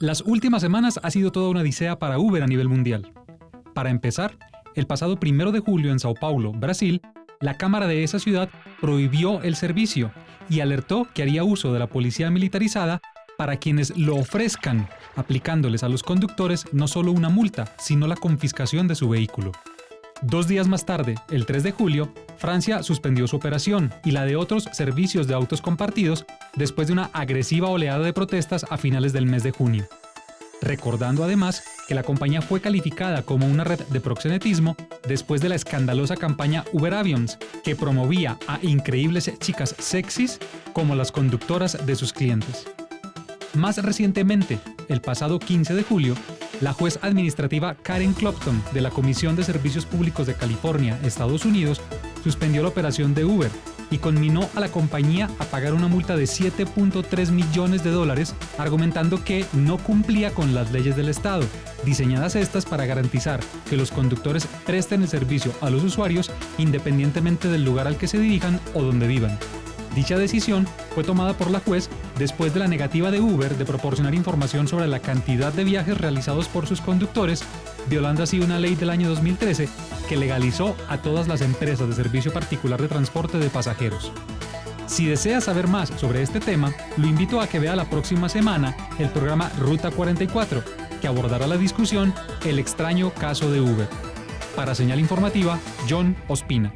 Las últimas semanas ha sido toda una odisea para Uber a nivel mundial. Para empezar, el pasado primero de julio en Sao Paulo, Brasil, la Cámara de esa ciudad prohibió el servicio y alertó que haría uso de la policía militarizada para quienes lo ofrezcan, aplicándoles a los conductores no solo una multa, sino la confiscación de su vehículo. Dos días más tarde, el 3 de julio, Francia suspendió su operación y la de otros servicios de autos compartidos después de una agresiva oleada de protestas a finales del mes de junio. Recordando además que la compañía fue calificada como una red de proxenetismo después de la escandalosa campaña Uber Avions, que promovía a increíbles chicas sexys como las conductoras de sus clientes. Más recientemente, el pasado 15 de julio, la juez administrativa Karen Clopton de la Comisión de Servicios Públicos de California, Estados Unidos, suspendió la operación de Uber y conminó a la compañía a pagar una multa de 7.3 millones de dólares, argumentando que no cumplía con las leyes del Estado, diseñadas estas para garantizar que los conductores presten el servicio a los usuarios independientemente del lugar al que se dirijan o donde vivan. Dicha decisión fue tomada por la juez después de la negativa de Uber de proporcionar información sobre la cantidad de viajes realizados por sus conductores, violando así una ley del año 2013 que legalizó a todas las empresas de servicio particular de transporte de pasajeros. Si desea saber más sobre este tema, lo invito a que vea la próxima semana el programa Ruta 44, que abordará la discusión El extraño caso de Uber. Para señal informativa, John Ospina.